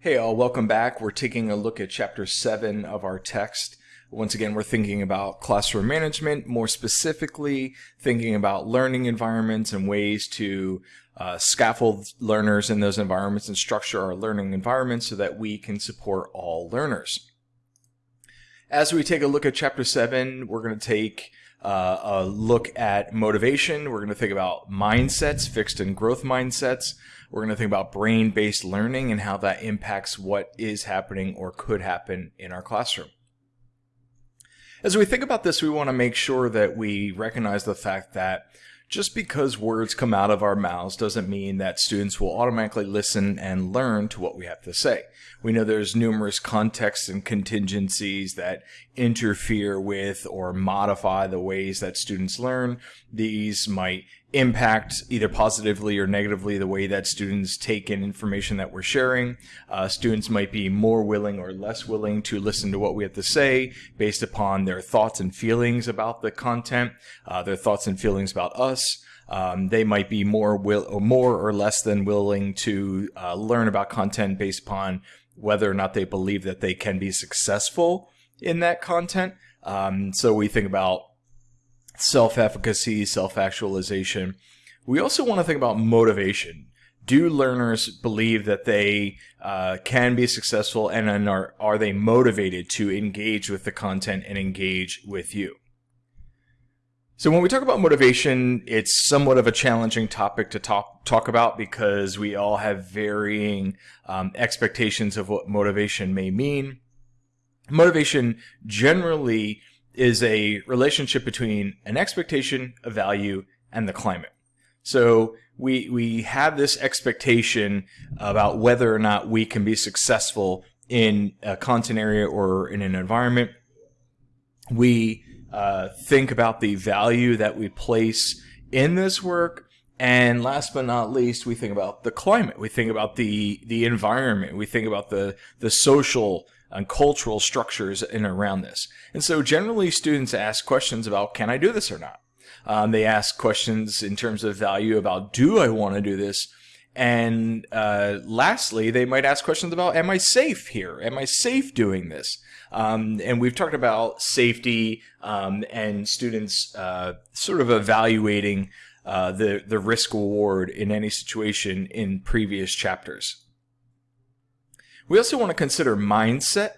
Hey all, welcome back. We're taking a look at chapter 7 of our text. Once again, we're thinking about classroom management, more specifically thinking about learning environments and ways to uh, scaffold learners in those environments and structure our learning environments so that we can support all learners. As we take a look at chapter 7, we're going to take uh, a look at motivation. We're going to think about mindsets, fixed and growth mindsets. We're going to think about brain-based learning and how that impacts what is happening or could happen in our classroom. As we think about this, we want to make sure that we recognize the fact that just because words come out of our mouths doesn't mean that students will automatically listen and learn to what we have to say. We know there's numerous contexts and contingencies that interfere with or modify the ways that students learn. These might impact either positively or negatively the way that students take in information that we're sharing. Uh, students might be more willing or less willing to listen to what we have to say based upon their thoughts and feelings about the content, uh, their thoughts and feelings about us. Um, they might be more will or more or less than willing to uh, learn about content based upon whether or not they believe that they can be successful in that content. Um, so we think about self-efficacy, self-actualization. We also want to think about motivation. Do learners believe that they uh, can be successful and are, are they motivated to engage with the content and engage with you? So when we talk about motivation, it's somewhat of a challenging topic to talk talk about because we all have varying um, expectations of what motivation may mean. Motivation generally is a relationship between an expectation, a value, and the climate. So we we have this expectation about whether or not we can be successful in a content area or in an environment. We uh, think about the value that we place in this work. And last but not least, we think about the climate. We think about the the environment. We think about the the social and cultural structures in around this. And so generally students ask questions about, can I do this or not? Um, they ask questions in terms of value about, do I want to do this? And uh, lastly, they might ask questions about, am I safe here? Am I safe doing this? Um, and we've talked about safety um, and students uh, sort of evaluating uh, the, the risk reward in any situation in previous chapters. We also want to consider mindset.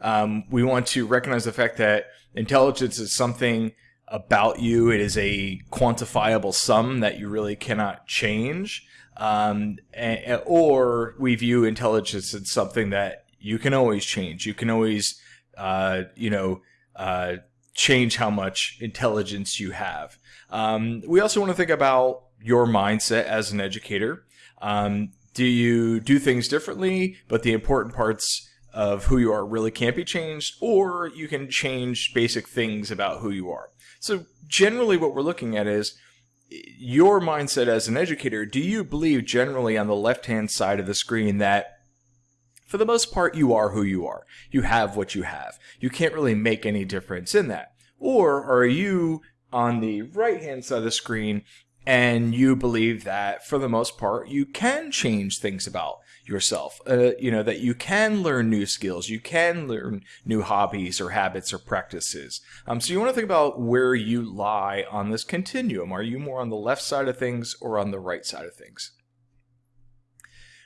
Um, we want to recognize the fact that intelligence is something about you. It is a quantifiable sum that you really cannot change. Um, and, or we view intelligence as something that you can always change. You can always, uh, you know, uh, change how much intelligence you have. Um, we also want to think about your mindset as an educator. Um, do you do things differently, but the important parts of who you are really can't be changed, or you can change basic things about who you are. So generally what we're looking at is your mindset as an educator. Do you believe generally on the left-hand side of the screen that for the most part, you are who you are. You have what you have. You can't really make any difference in that. Or are you on the right-hand side of the screen and you believe that for the most part you can change things about yourself. Uh, you know that you can learn new skills. You can learn new hobbies or habits or practices. Um, so you want to think about where you lie on this continuum. Are you more on the left side of things or on the right side of things?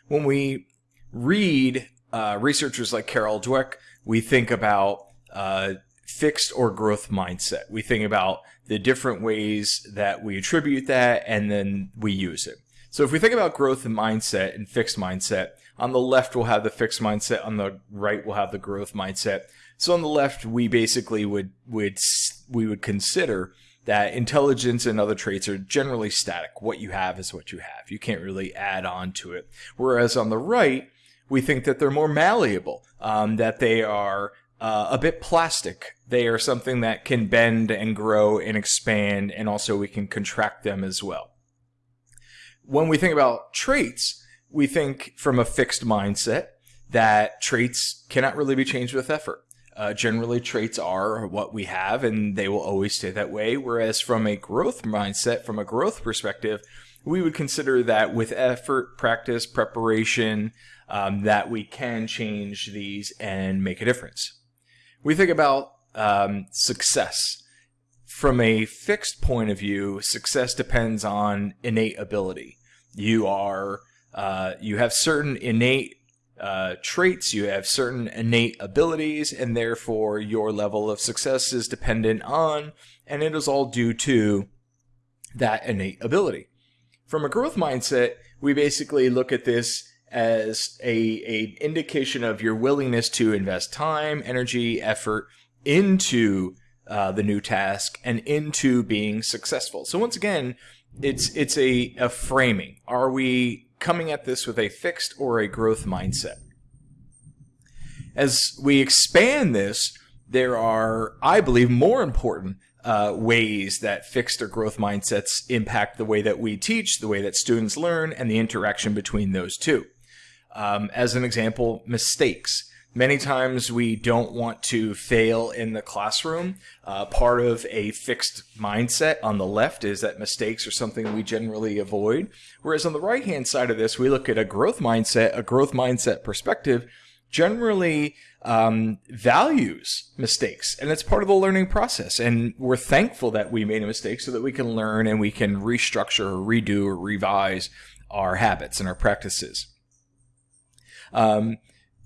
When we read uh, researchers like carol dweck we think about uh, fixed or growth mindset we think about the different ways that we attribute that, and then we use it. So if we think about growth and mindset and fixed mindset, on the left we'll have the fixed mindset, on the right we'll have the growth mindset. So on the left we basically would would we would consider that intelligence and other traits are generally static. What you have is what you have. You can't really add on to it. Whereas on the right, we think that they're more malleable, um, that they are uh, a bit plastic. They are something that can bend and grow and expand, and also we can contract them as well. When we think about traits, we think from a fixed mindset that traits cannot really be changed with effort. Uh, generally, traits are what we have, and they will always stay that way. Whereas from a growth mindset, from a growth perspective, we would consider that with effort, practice, preparation, um, that we can change these and make a difference. We think about um, success. From a fixed point of view, success depends on innate ability. You are uh, you have certain innate uh, traits, you have certain innate abilities, and therefore your level of success is dependent on, and it is all due to that innate ability. From a growth mindset, we basically look at this as a, a indication of your willingness to invest time, energy, effort into uh, the new task and into being successful. So once again, it's it's a, a framing. Are we coming at this with a fixed or a growth mindset? As we expand this, there are, I believe, more important uh, ways that fixed or growth mindsets impact the way that we teach, the way that students learn, and the interaction between those two. Um, as an example, mistakes. Many times we don't want to fail in the classroom. Uh, part of a fixed mindset on the left is that mistakes are something we generally avoid. Whereas on the right hand side of this, we look at a growth mindset, a growth mindset perspective generally um, values mistakes and it's part of the learning process and we're thankful that we made a mistake so that we can learn and we can restructure or redo or revise our habits and our practices um,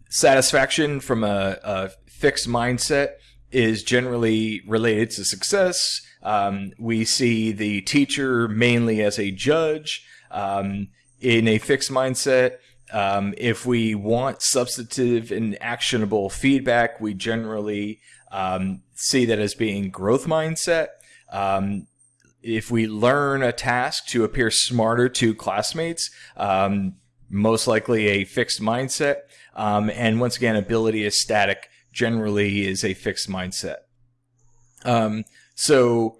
satisfaction from a, a, fixed mindset is generally related to success um, we see the teacher mainly as a judge um, in a fixed mindset um, if we want substantive and actionable feedback, we generally um, see that as being growth mindset. Um, if we learn a task to appear smarter to classmates, um, most likely a fixed mindset. Um, and once again, ability is static, generally is a fixed mindset. Um, so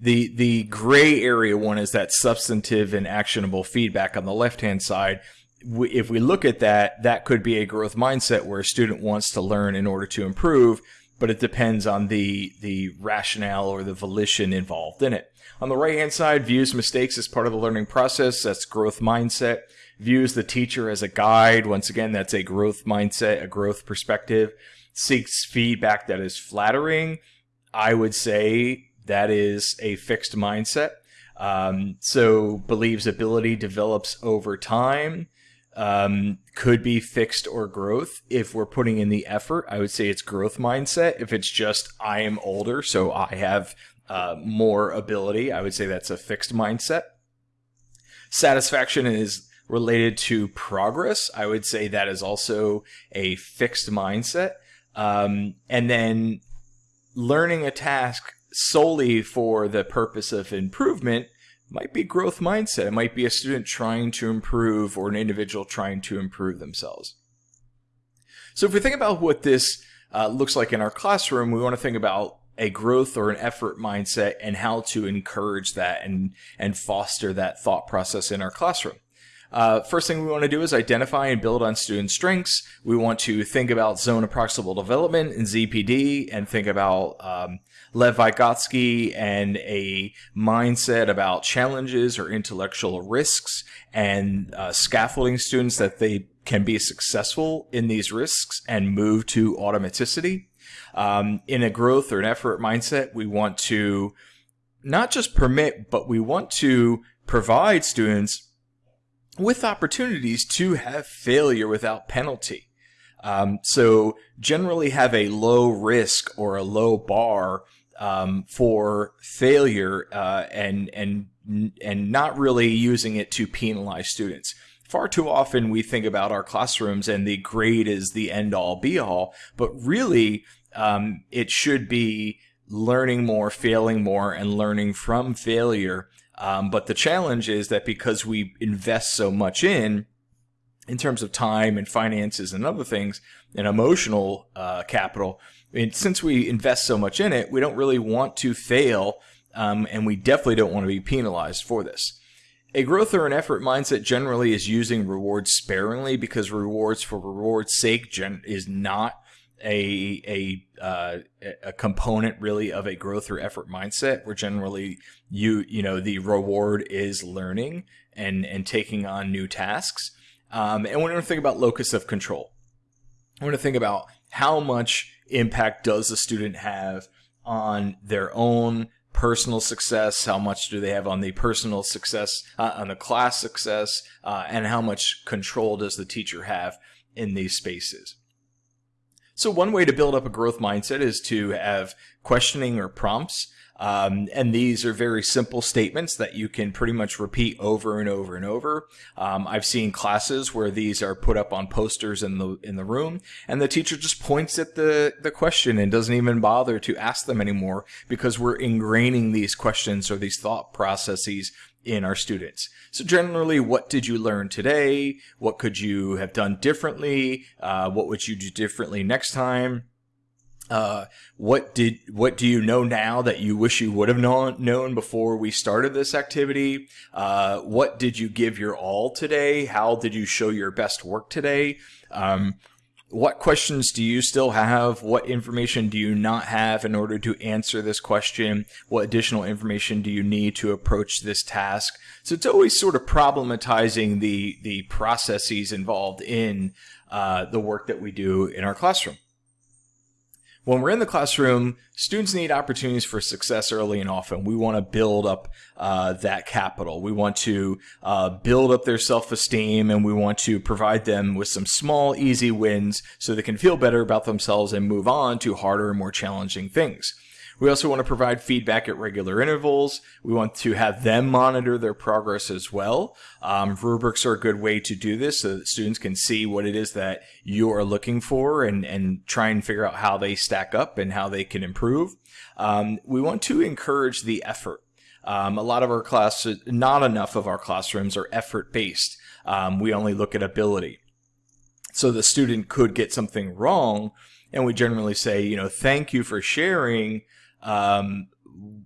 the the gray area one is that substantive and actionable feedback on the left hand side if we look at that, that could be a growth mindset where a student wants to learn in order to improve, but it depends on the the rationale or the volition involved in it. On the right hand side, views mistakes as part of the learning process. That's growth mindset. Views the teacher as a guide. Once again, that's a growth mindset, a growth perspective. Seeks feedback that is flattering. I would say that is a fixed mindset. Um, so believes ability develops over time um, could be fixed or growth. If we're putting in the effort, I would say it's growth mindset. If it's just I am older, so I have uh, more ability, I would say that's a fixed mindset. Satisfaction is related to progress. I would say that is also a fixed mindset. Um, and then learning a task solely for the purpose of improvement might be growth mindset. It might be a student trying to improve or an individual trying to improve themselves. So if we think about what this uh, looks like in our classroom, we want to think about a growth or an effort mindset and how to encourage that and, and foster that thought process in our classroom. Uh, first thing we want to do is identify and build on student strengths. We want to think about zone of proximal development in ZPD and think about um, Lev Vygotsky and a mindset about challenges or intellectual risks and uh, scaffolding students that they can be successful in these risks and move to automaticity. Um, in a growth or an effort mindset, we want to not just permit, but we want to provide students with opportunities to have failure without penalty. Um, so generally have a low risk or a low bar um, for failure uh, and and and not really using it to penalize students. Far too often we think about our classrooms and the grade is the end all be all, but really um, it should be learning more, failing more, and learning from failure. Um, but the challenge is that because we invest so much in, in terms of time and finances and other things, and emotional uh, capital, and since we invest so much in it, we don't really want to fail, um, and we definitely don't want to be penalized for this. A growth or an effort mindset generally is using rewards sparingly because rewards for rewards' sake gen is not a a uh, a component really of a growth or effort mindset. Where generally you you know the reward is learning and and taking on new tasks. Um, and we're going to think about locus of control. We're going to think about how much impact does the student have on their own personal success, how much do they have on the personal success, uh, on the class success, uh, and how much control does the teacher have in these spaces. So one way to build up a growth mindset is to have questioning or prompts. Um, and these are very simple statements that you can pretty much repeat over and over and over. Um, I've seen classes where these are put up on posters in the in the room, and the teacher just points at the the question and doesn't even bother to ask them anymore because we're ingraining these questions or these thought processes in our students. So generally, what did you learn today? What could you have done differently? Uh, what would you do differently next time? Uh, what did what do you know now that you wish you would have known known before we started this activity? Uh, what did you give your all today? How did you show your best work today? Um, what questions do you still have? What information do you not have in order to answer this question? What additional information do you need to approach this task? So it's always sort of problematizing the the processes involved in uh, the work that we do in our classroom. When we're in the classroom, students need opportunities for success early and often. We want to build up uh, that capital. We want to uh, build up their self-esteem and we want to provide them with some small, easy wins so they can feel better about themselves and move on to harder and more challenging things. We also want to provide feedback at regular intervals. We want to have them monitor their progress as well. Um, rubrics are a good way to do this so that students can see what it is that you are looking for and, and try and figure out how they stack up and how they can improve. Um, we want to encourage the effort. Um, a lot of our classes, not enough of our classrooms are effort based. Um, we only look at ability. So the student could get something wrong, and we generally say, you know, thank you for sharing um,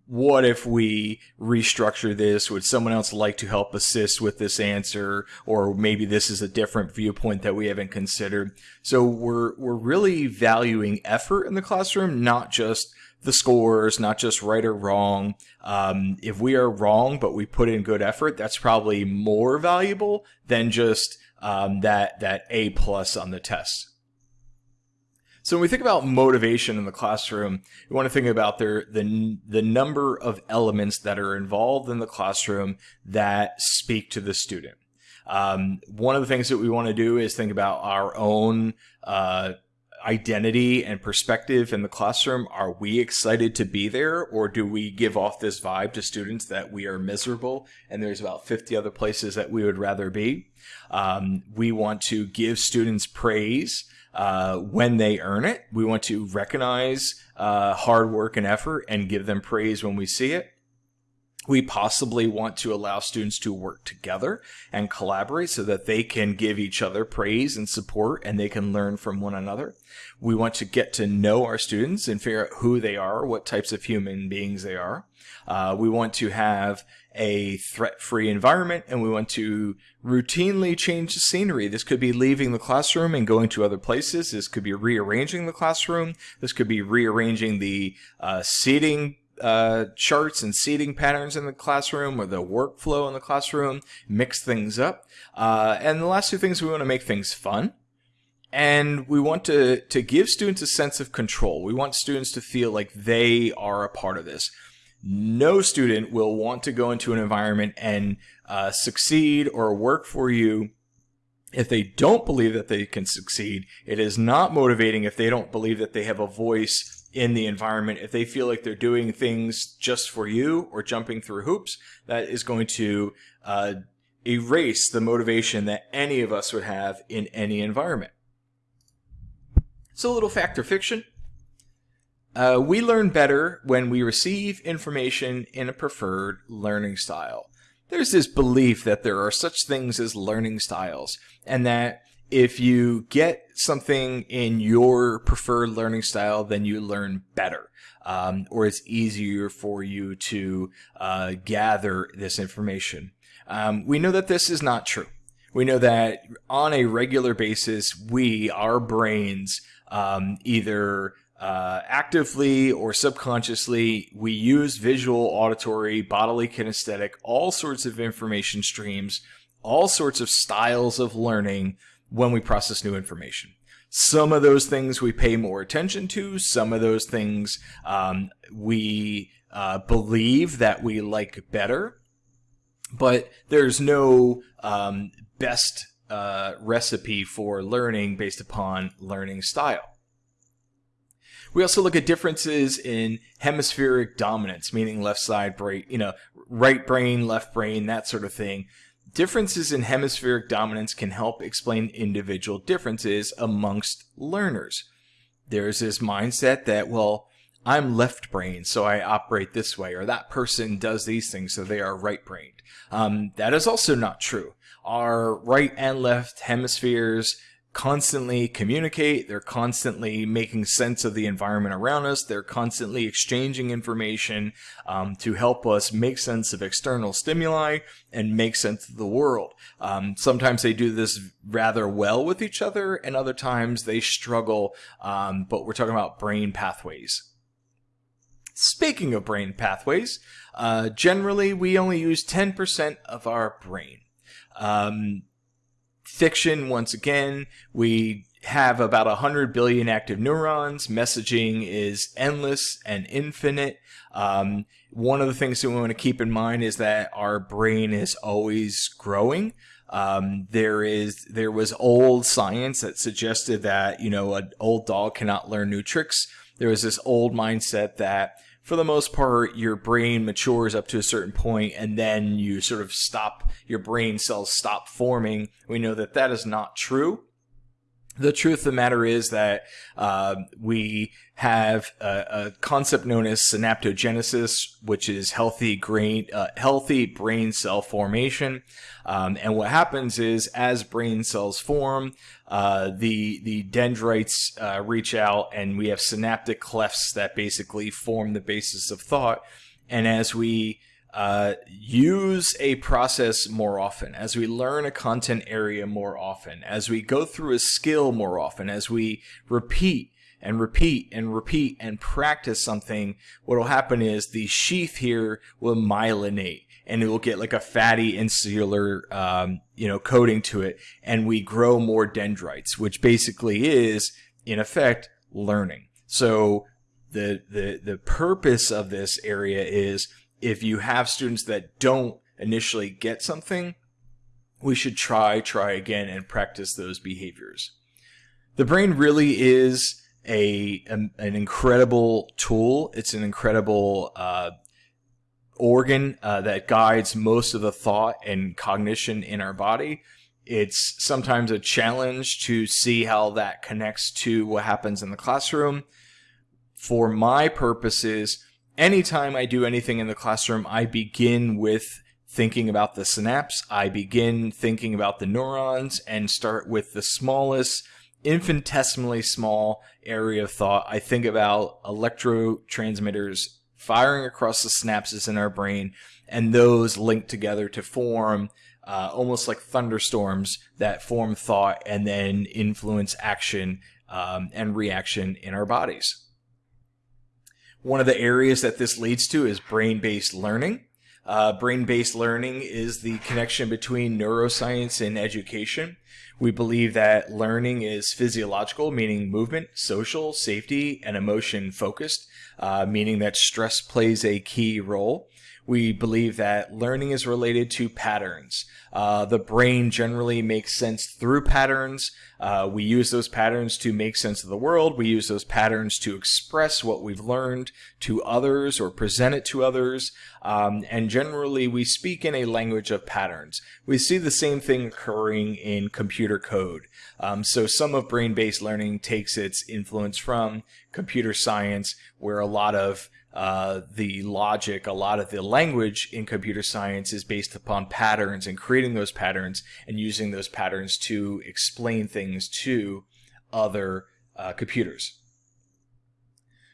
what if we restructure this? Would someone else like to help assist with this answer? Or maybe this is a different viewpoint that we haven't considered. So we're, we're really valuing effort in the classroom, not just the scores, not just right or wrong. Um, if we are wrong, but we put in good effort, that's probably more valuable than just um, that, that A plus on the test. So when we think about motivation in the classroom, we want to think about their, the, the number of elements that are involved in the classroom that speak to the student. Um, one of the things that we want to do is think about our own uh, identity and perspective in the classroom. Are we excited to be there or do we give off this vibe to students that we are miserable and there's about 50 other places that we would rather be? Um, we want to give students praise uh, when they earn it. We want to recognize uh, hard work and effort and give them praise when we see it. We possibly want to allow students to work together and collaborate so that they can give each other praise and support and they can learn from one another. We want to get to know our students and figure out who they are, what types of human beings they are. Uh, we want to have a threat-free environment and we want to routinely change the scenery. This could be leaving the classroom and going to other places. This could be rearranging the classroom. This could be rearranging the uh, seating uh, charts and seating patterns in the classroom or the workflow in the classroom, mix things up. Uh, and the last two things, we want to make things fun. And we want to, to give students a sense of control. We want students to feel like they are a part of this no student will want to go into an environment and uh, succeed or work for you if they don't believe that they can succeed. It is not motivating if they don't believe that they have a voice in the environment. If they feel like they're doing things just for you or jumping through hoops, that is going to uh, erase the motivation that any of us would have in any environment. So a little fact or fiction. Uh, we learn better when we receive information in a preferred learning style. There's this belief that there are such things as learning styles, and that if you get something in your preferred learning style, then you learn better. Um, or it's easier for you to uh, gather this information. Um, we know that this is not true. We know that on a regular basis, we, our brains, um, either uh, actively or subconsciously, we use visual, auditory, bodily kinesthetic, all sorts of information streams all sorts of styles of learning when we process new information. Some of those things we pay more attention to. Some of those things um, we uh, believe that we like better. But there's no um, best uh, recipe for learning based upon learning style. We also look at differences in hemispheric dominance, meaning left side brain, you know, right brain, left brain, that sort of thing. Differences in hemispheric dominance can help explain individual differences amongst learners. There's this mindset that, well, I'm left brain, so I operate this way, or that person does these things, so they are right brained. Um, that is also not true. Our right and left hemispheres constantly communicate. They're constantly making sense of the environment around us. They're constantly exchanging information um, to help us make sense of external stimuli and make sense of the world. Um, sometimes they do this rather well with each other, and other times they struggle. Um, but we're talking about brain pathways. Speaking of brain pathways, uh, generally we only use 10% of our brain. Um, fiction, once again, we have about 100 billion active neurons. Messaging is endless and infinite. Um, one of the things that we want to keep in mind is that our brain is always growing. Um, there is there was old science that suggested that you know an old dog cannot learn new tricks. There was this old mindset that for the most part, your brain matures up to a certain point and then you sort of stop, your brain cells stop forming. We know that that is not true. The truth of the matter is that uh, we have a, a, concept known as synaptogenesis, which is healthy brain, uh, healthy brain cell formation. Um, and what happens is, as brain cells form, uh, the the dendrites uh, reach out, and we have synaptic clefts that basically form the basis of thought. And as we uh, use a process more often, as we learn a content area more often, as we go through a skill more often, as we repeat and repeat and repeat and practice something, what will happen is the sheath here will myelinate and it will get like a fatty insular, um, you know, coating to it. And we grow more dendrites, which basically is in effect learning. So the, the, the purpose of this area is if you have students that don't initially get something, we should try, try again, and practice those behaviors. The brain really is a, a an incredible tool. It's an incredible uh, organ uh, that guides most of the thought and cognition in our body. It's sometimes a challenge to see how that connects to what happens in the classroom. For my purposes, anytime I do anything in the classroom, I begin with thinking about the synapse. I begin thinking about the neurons and start with the smallest, infinitesimally small area of thought. I think about electrotransmitters firing across the synapses in our brain and those linked together to form uh, almost like thunderstorms that form thought and then influence action um, and reaction in our bodies. One of the areas that this leads to is brain-based learning. Uh, brain-based learning is the connection between neuroscience and education. We believe that learning is physiological, meaning movement, social, safety, and emotion focused, uh, meaning that stress plays a key role. We believe that learning is related to patterns. Uh, the brain generally makes sense through patterns. Uh, we use those patterns to make sense of the world. We use those patterns to express what we've learned to others or present it to others. Um, and generally, we speak in a language of patterns. We see the same thing occurring in computer code. Um, so some of brain-based learning takes its influence from computer science, where a lot of uh, the logic, a lot of the language in computer science is based upon patterns and creating those patterns and using those patterns to explain things to other uh, computers.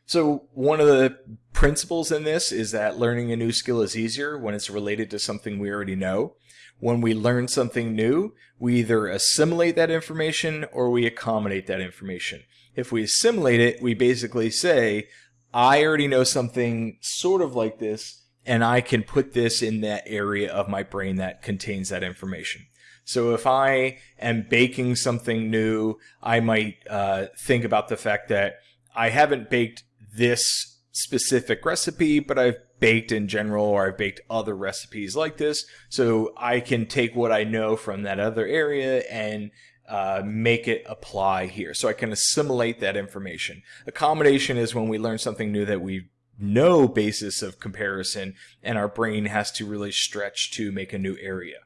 So one of the principles in this is that learning a new skill is easier when it's related to something we already know. When we learn something new, we either assimilate that information or we accommodate that information. If we assimilate it, we basically say, I already know something sort of like this, and I can put this in that area of my brain that contains that information. So if I am baking something new, I might uh, think about the fact that I haven't baked this specific recipe, but I've baked in general or I've baked other recipes like this. So I can take what I know from that other area and uh, make it apply here. So I can assimilate that information. Accommodation is when we learn something new that we no basis of comparison and our brain has to really stretch to make a new area.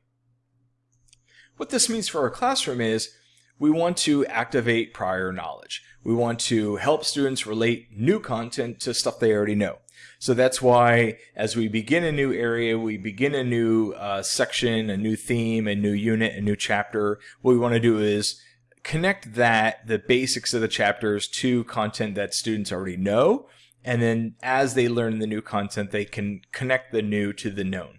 What this means for our classroom is we want to activate prior knowledge. We want to help students relate new content to stuff they already know. So that's why as we begin a new area, we begin a new uh, section, a new theme, a new unit, a new chapter, what we want to do is connect that, the basics of the chapters to content that students already know and then as they learn the new content, they can connect the new to the known.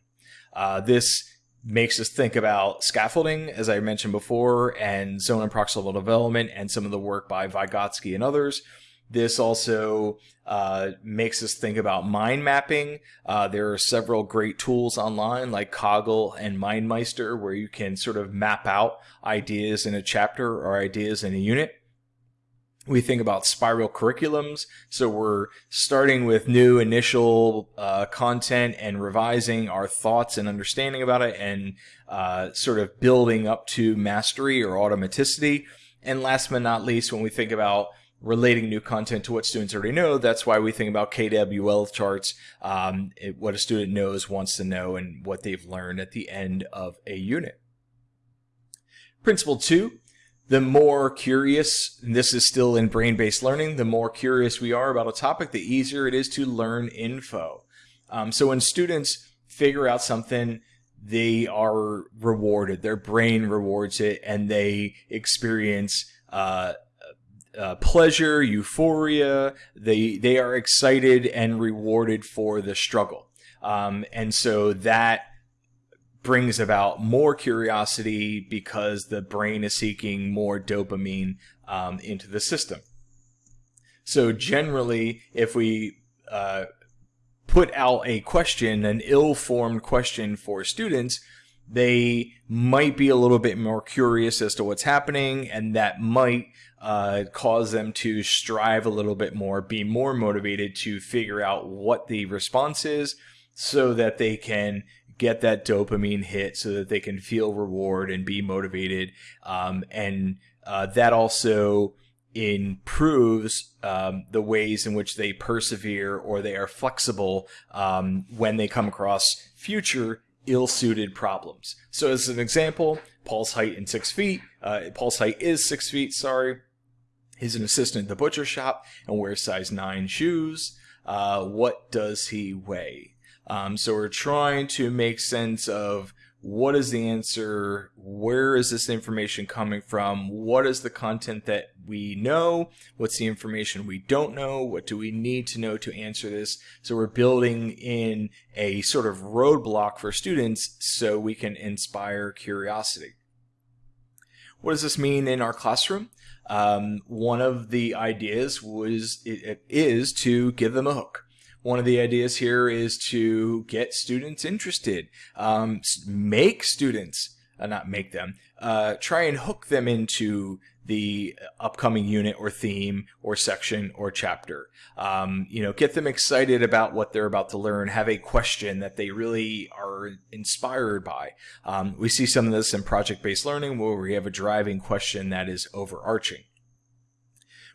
Uh, this makes us think about scaffolding, as I mentioned before, and zone and proximal development, and some of the work by Vygotsky and others. This also uh, makes us think about mind mapping. Uh, there are several great tools online like Coggle and MindMeister where you can sort of map out ideas in a chapter or ideas in a unit we think about spiral curriculums. So we're starting with new initial uh, content and revising our thoughts and understanding about it and uh, sort of building up to mastery or automaticity. And last but not least, when we think about relating new content to what students already know, that's why we think about KWL charts, um, it, what a student knows, wants to know, and what they've learned at the end of a unit. Principle two, the more curious, and this is still in brain-based learning, the more curious we are about a topic, the easier it is to learn info. Um, so when students figure out something, they are rewarded. Their brain rewards it, and they experience uh, uh, pleasure, euphoria. They they are excited and rewarded for the struggle. Um, and so that brings about more curiosity because the brain is seeking more dopamine um, into the system. So generally, if we uh, put out a question, an ill-formed question for students, they might be a little bit more curious as to what's happening, and that might uh, cause them to strive a little bit more, be more motivated to figure out what the response is so that they can get that dopamine hit so that they can feel reward and be motivated. Um, and uh, that also improves um, the ways in which they persevere or they are flexible um, when they come across future ill-suited problems. So as an example, Paul's height in six feet. Uh, Paul's height is six feet, sorry. He's an assistant at the butcher shop and wears size 9 shoes. Uh, what does he weigh? Um, so we're trying to make sense of what is the answer? Where is this information coming from? What is the content that we know? What's the information we don't know? What do we need to know to answer this? So we're building in a sort of roadblock for students so we can inspire curiosity. What does this mean in our classroom? Um, one of the ideas was it, it is to give them a hook. One of the ideas here is to get students interested, um, make students, uh, not make them, uh, try and hook them into the upcoming unit or theme or section or chapter. Um, you know, get them excited about what they're about to learn, have a question that they really are inspired by. Um, we see some of this in project-based learning where we have a driving question that is overarching.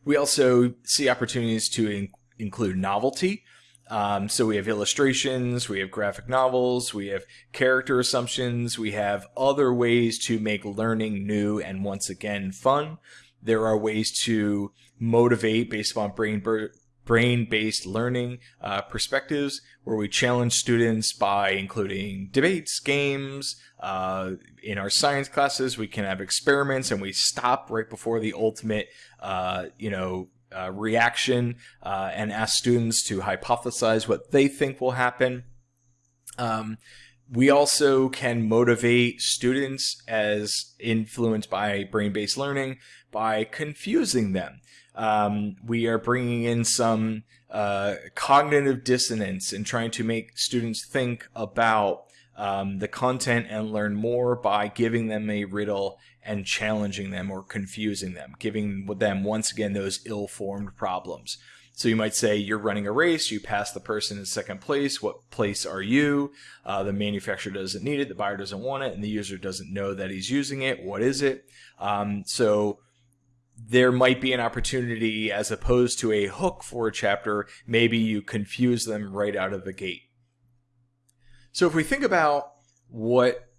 We also see opportunities to in include novelty. Um, so we have illustrations, we have graphic novels, we have character assumptions, we have other ways to make learning new and once again fun. There are ways to motivate based upon brain brain-based learning uh, perspectives where we challenge students by including debates, games. Uh, in our science classes, we can have experiments and we stop right before the ultimate, uh, you know, uh, reaction uh, and ask students to hypothesize what they think will happen. Um, we also can motivate students as influenced by brain-based learning by confusing them. Um, we are bringing in some uh, cognitive dissonance and trying to make students think about um, the content and learn more by giving them a riddle and challenging them or confusing them, giving them once again those ill-formed problems. So you might say you're running a race, you pass the person in second place. What place are you? Uh, the manufacturer doesn't need it, the buyer doesn't want it, and the user doesn't know that he's using it. What is it? Um, so there might be an opportunity as opposed to a hook for a chapter, maybe you confuse them right out of the gate. So if we think about what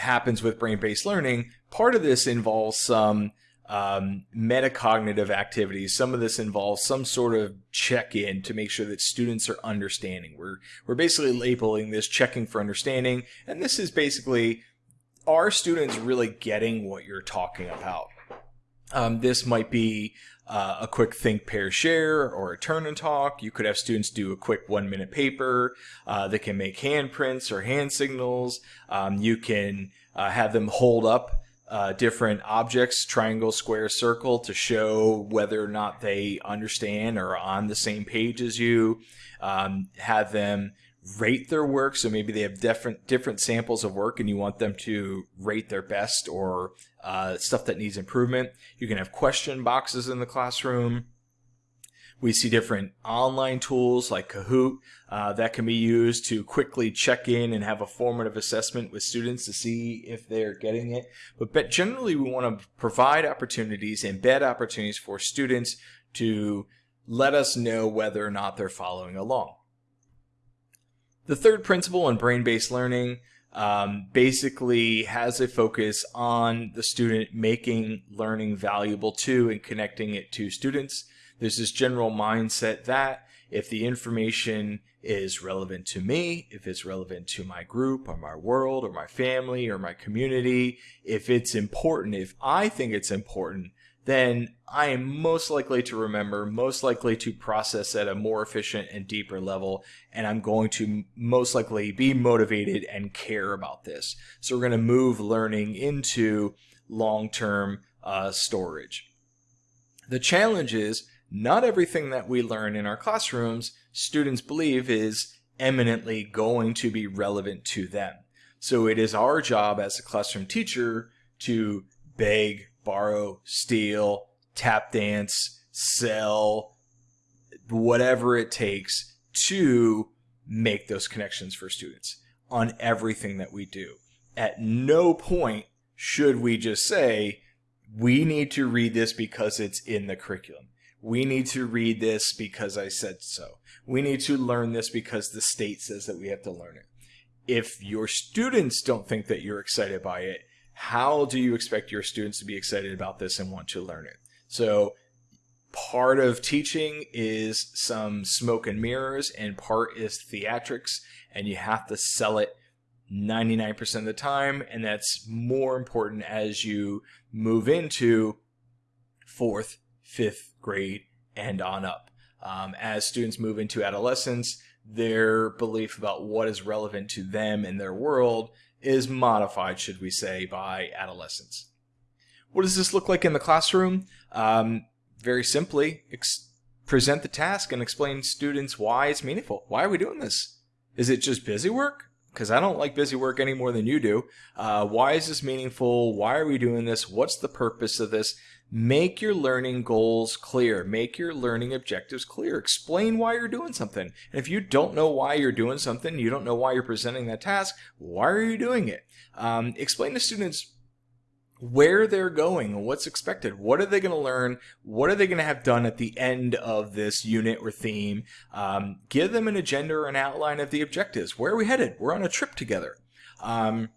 happens with brain-based learning, part of this involves some um, metacognitive activities. Some of this involves some sort of check-in to make sure that students are understanding. We're, we're basically labeling this checking for understanding, and this is basically, are students really getting what you're talking about? Um, this might be uh, a quick think, pair, share, or a turn and talk. You could have students do a quick one minute paper. Uh, they can make handprints or hand signals. Um, you can uh, have them hold up uh, different objects, triangle, square, circle, to show whether or not they understand or are on the same page as you. Um, have them rate their work. So maybe they have different different samples of work, and you want them to rate their best or uh, stuff that needs improvement. You can have question boxes in the classroom. We see different online tools like Kahoot uh, that can be used to quickly check in and have a formative assessment with students to see if they're getting it. But, generally, we want to provide opportunities, embed opportunities for students to let us know whether or not they're following along. The third principle in brain-based learning um, basically has a focus on the student making learning valuable to and connecting it to students. There's this general mindset that if the information is relevant to me, if it's relevant to my group or my world or my family or my community, if it's important, if I think it's important, then I am most likely to remember, most likely to process at a more efficient and deeper level, and I'm going to most likely be motivated and care about this. So we're going to move learning into long-term uh, storage. The challenge is not everything that we learn in our classrooms students believe is eminently going to be relevant to them. So it is our job as a classroom teacher to beg, borrow, steal, tap dance, sell, whatever it takes to make those connections for students on everything that we do. At no point should we just say, we need to read this because it's in the curriculum. We need to read this because I said so. We need to learn this because the state says that we have to learn it. If your students don't think that you're excited by it, how do you expect your students to be excited about this and want to learn it? So part of teaching is some smoke and mirrors and part is theatrics and you have to sell it 99% of the time and that's more important as you move into fourth, fifth grade and on up. Um, as students move into adolescence, their belief about what is relevant to them and their world is modified, should we say, by adolescence. What does this look like in the classroom? Um, very simply, present the task and explain students why it's meaningful. Why are we doing this? Is it just busy work? Because I don't like busy work any more than you do. Uh, why is this meaningful? Why are we doing this? What's the purpose of this? Make your learning goals clear. Make your learning objectives clear. Explain why you're doing something. And if you don't know why you're doing something, you don't know why you're presenting that task, why are you doing it? Um, explain to students where they're going, and what's expected, what are they going to learn, what are they going to have done at the end of this unit or theme. Um, give them an agenda or an outline of the objectives. Where are we headed? We're on a trip together. Um,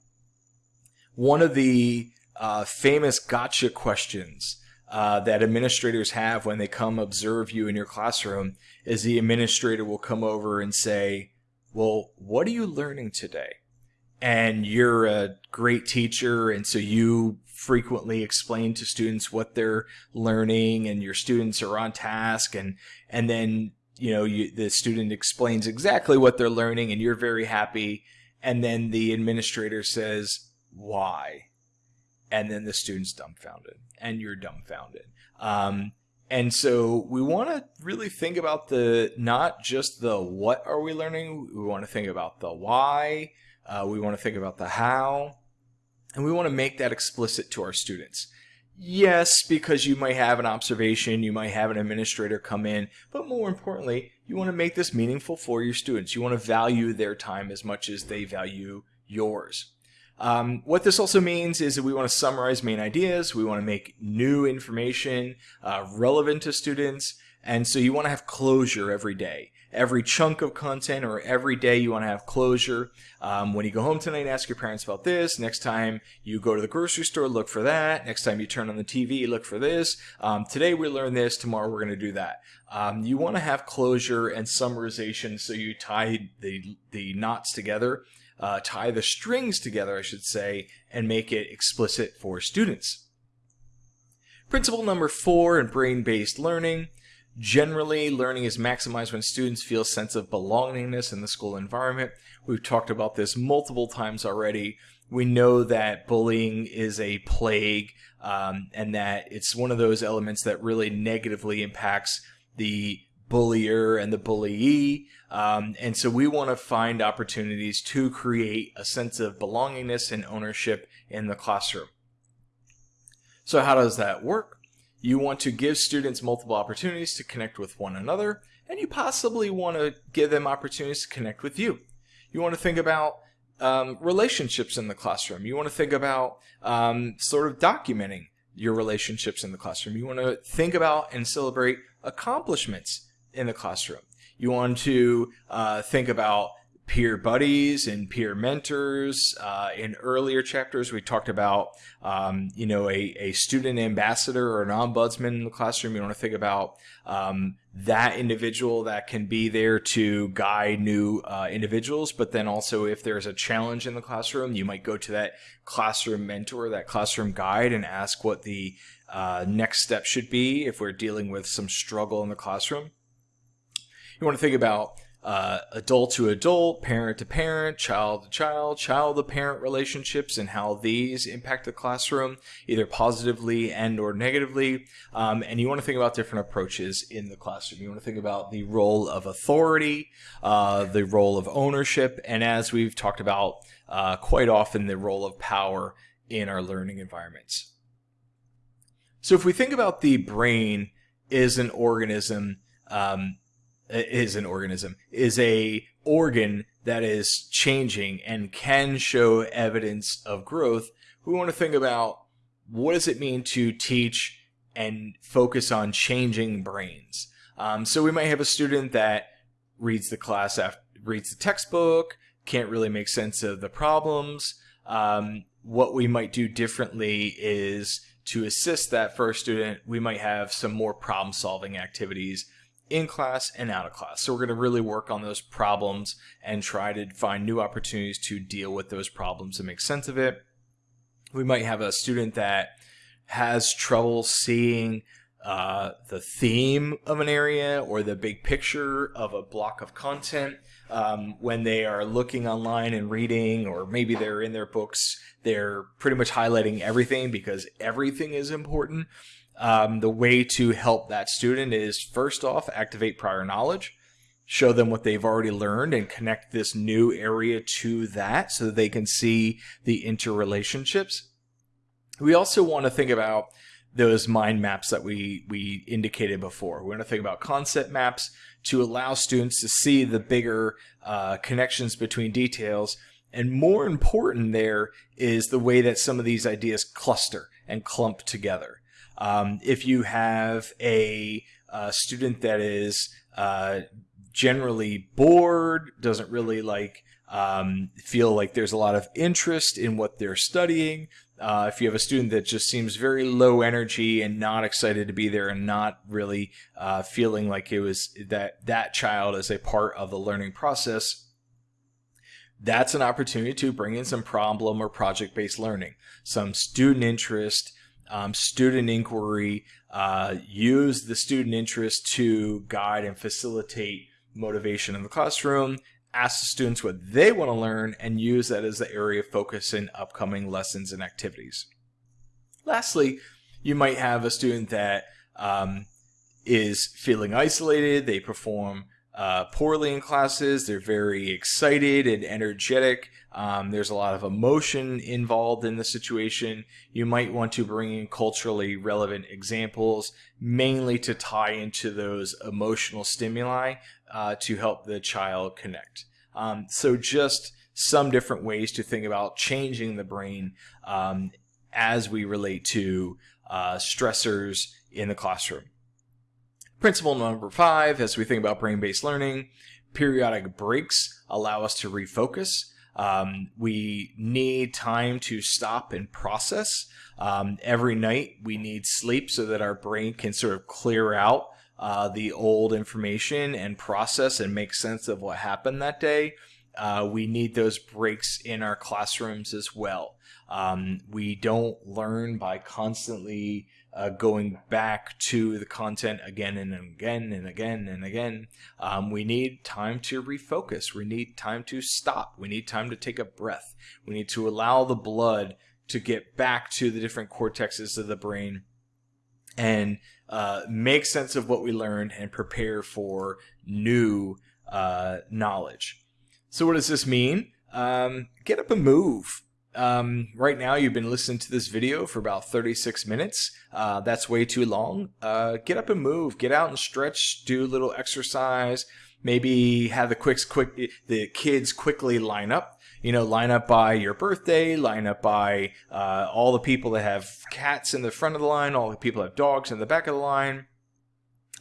one of the uh, famous gotcha questions uh, that administrators have when they come observe you in your classroom is the administrator will come over and say, well, what are you learning today? And you're a great teacher, and so you frequently explain to students what they're learning, and your students are on task, and and then you know you, the student explains exactly what they're learning, and you're very happy, and then the administrator says, "Why?" And then the student's dumbfounded and you're dumbfounded. Um, and so we want to really think about the not just the what are we learning, we want to think about the why. Uh, we want to think about the how. And we want to make that explicit to our students. Yes, because you might have an observation, you might have an administrator come in, but more importantly, you want to make this meaningful for your students. You want to value their time as much as they value yours. Um, what this also means is that we want to summarize main ideas, we want to make new information uh, relevant to students, and so you want to have closure every day every chunk of content or every day you want to have closure. Um, when you go home tonight, ask your parents about this. Next time you go to the grocery store, look for that. Next time you turn on the TV, look for this. Um, today we learn this. Tomorrow we're going to do that. Um, you want to have closure and summarization so you tie the, the knots together, uh, tie the strings together, I should say, and make it explicit for students. Principle number four in brain-based learning Generally, learning is maximized when students feel a sense of belongingness in the school environment. We've talked about this multiple times already. We know that bullying is a plague um, and that it's one of those elements that really negatively impacts the bullier and the bullyee. Um, and so we want to find opportunities to create a sense of belongingness and ownership in the classroom. So how does that work? You want to give students multiple opportunities to connect with one another, and you possibly want to give them opportunities to connect with you. You want to think about um, relationships in the classroom. You want to think about um, sort of documenting your relationships in the classroom. You want to think about and celebrate accomplishments in the classroom. You want to uh, think about peer buddies and peer mentors. Uh, in earlier chapters, we talked about, um, you know, a, a student ambassador or an ombudsman in the classroom. You want to think about um, that individual that can be there to guide new uh, individuals. But then also, if there's a challenge in the classroom, you might go to that classroom mentor, that classroom guide, and ask what the uh, next step should be if we're dealing with some struggle in the classroom. You want to think about uh, adult to adult, parent to parent, child to child, child to parent relationships and how these impact the classroom, either positively and or negatively. Um, and you want to think about different approaches in the classroom. You want to think about the role of authority, uh, the role of ownership, and as we've talked about uh, quite often, the role of power in our learning environments. So if we think about the brain as an organism, um, is an organism is a organ that is changing and can show evidence of growth. We want to think about what does it mean to teach and focus on changing brains. Um, so we might have a student that reads the class after reads the textbook can't really make sense of the problems. Um, what we might do differently is to assist that first student we might have some more problem solving activities in class and out of class. So we're going to really work on those problems and try to find new opportunities to deal with those problems and make sense of it. We might have a student that has trouble seeing uh, the theme of an area or the big picture of a block of content um, when they are looking online and reading, or maybe they're in their books, they're pretty much highlighting everything because everything is important um, the way to help that student is first off, activate prior knowledge, show them what they've already learned and connect this new area to that so that they can see the interrelationships. We also want to think about those mind maps that we, we indicated before. We want to think about concept maps to allow students to see the bigger uh, connections between details. And more important there is the way that some of these ideas cluster and clump together. Um, if you have a, a student that is uh, generally bored, doesn't really like um, feel like there's a lot of interest in what they're studying. Uh, if you have a student that just seems very low energy and not excited to be there and not really uh, feeling like it was that that child is a part of the learning process, that's an opportunity to bring in some problem or project based learning, some student interest, um, student inquiry, uh, use the student interest to guide and facilitate motivation in the classroom, ask the students what they want to learn, and use that as the area of focus in upcoming lessons and activities. Lastly, you might have a student that um, is feeling isolated, they perform uh, poorly in classes. They're very excited and energetic. Um, there's a lot of emotion involved in the situation. You might want to bring in culturally relevant examples, mainly to tie into those emotional stimuli uh, to help the child connect. Um, so just some different ways to think about changing the brain um, as we relate to uh, stressors in the classroom. Principle number five, as we think about brain-based learning, periodic breaks allow us to refocus. Um, we need time to stop and process. Um, every night we need sleep so that our brain can sort of clear out uh, the old information and process and make sense of what happened that day. Uh, we need those breaks in our classrooms as well. Um, we don't learn by constantly uh, going back to the content again and again and again and again. Um, we need time to refocus. We need time to stop. We need time to take a breath. We need to allow the blood to get back to the different cortexes of the brain and uh, make sense of what we learned and prepare for new uh, knowledge. So, what does this mean? Um, get up and move. Um, right now, you've been listening to this video for about 36 minutes. Uh, that's way too long. Uh, get up and move. Get out and stretch. Do a little exercise. Maybe have the quick, quick, the kids quickly line up. You know, line up by your birthday. Line up by uh, all the people that have cats in the front of the line. All the people that have dogs in the back of the line.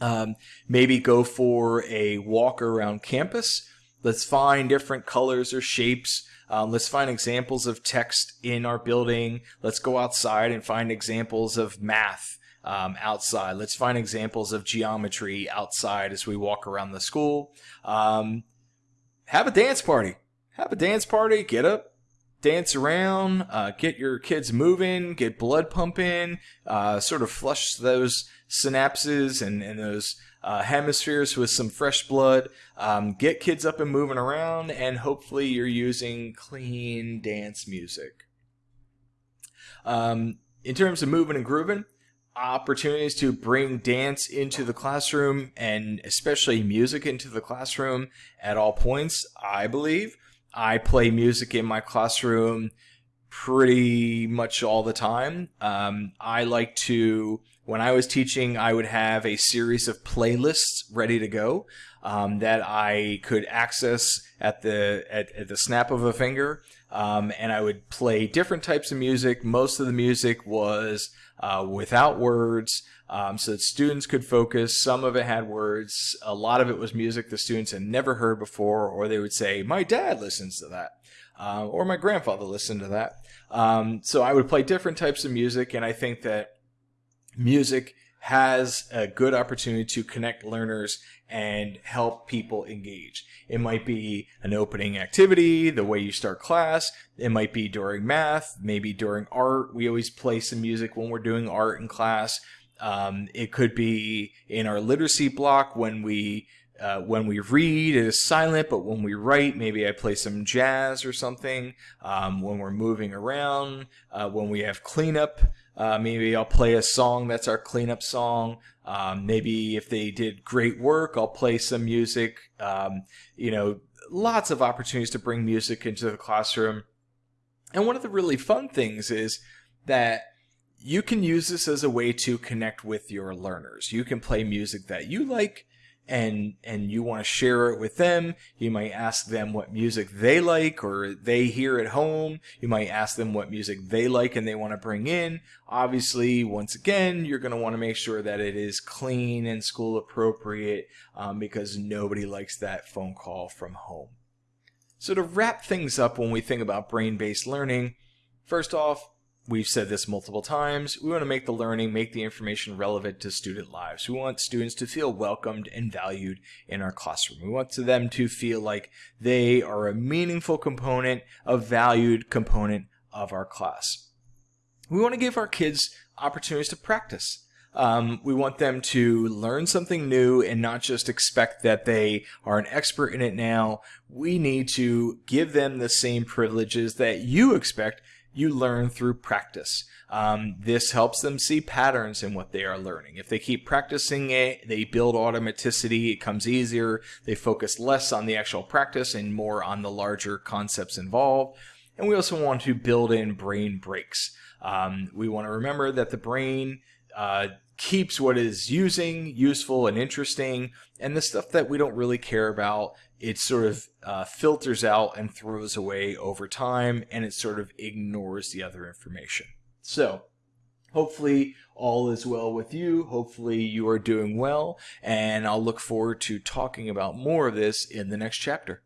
Um, maybe go for a walk around campus. Let's find different colors or shapes um, let's find examples of text in our building. Let's go outside and find examples of math um, outside. Let's find examples of geometry outside as we walk around the school. Um, have a dance party. Have a dance party. Get up, dance around, uh, get your kids moving, get blood pumping, uh, sort of flush those synapses and, and those uh, hemispheres with some fresh blood. Um, get kids up and moving around, and hopefully you're using clean dance music. Um, in terms of moving and grooving, opportunities to bring dance into the classroom and especially music into the classroom at all points, I believe. I play music in my classroom pretty much all the time. Um, I like to when I was teaching, I would have a series of playlists ready to go um, that I could access at the at, at the snap of a finger, um, and I would play different types of music. Most of the music was uh, without words, um, so that students could focus. Some of it had words. A lot of it was music the students had never heard before, or they would say, "My dad listens to that." Uh, or my grandfather listened to that. Um, so I would play different types of music, and I think that music has a good opportunity to connect learners and help people engage. It might be an opening activity, the way you start class. It might be during math, maybe during art. We always play some music when we're doing art in class. Um, it could be in our literacy block when we uh, when we read, it is silent, but when we write, maybe I play some jazz or something. Um, when we're moving around, uh, when we have cleanup, uh, maybe I'll play a song that's our cleanup song. Um, maybe if they did great work, I'll play some music. Um, you know, lots of opportunities to bring music into the classroom. And one of the really fun things is that you can use this as a way to connect with your learners. You can play music that you like and and you want to share it with them you might ask them what music they like or they hear at home you might ask them what music they like and they want to bring in. Obviously once again you're going to want to make sure that it is clean and school appropriate um, because nobody likes that phone call from home. So to wrap things up when we think about brain-based learning first off We've said this multiple times. We want to make the learning, make the information relevant to student lives. We want students to feel welcomed and valued in our classroom. We want them to feel like they are a meaningful component, a valued component of our class. We want to give our kids opportunities to practice. Um, we want them to learn something new and not just expect that they are an expert in it now. We need to give them the same privileges that you expect you learn through practice. Um, this helps them see patterns in what they are learning. If they keep practicing it, they build automaticity, it comes easier, they focus less on the actual practice and more on the larger concepts involved. And we also want to build in brain breaks. Um, we want to remember that the brain uh, keeps what is using useful and interesting, and the stuff that we don't really care about, it sort of uh, filters out and throws away over time, and it sort of ignores the other information. So, hopefully all is well with you. Hopefully you are doing well, and I'll look forward to talking about more of this in the next chapter.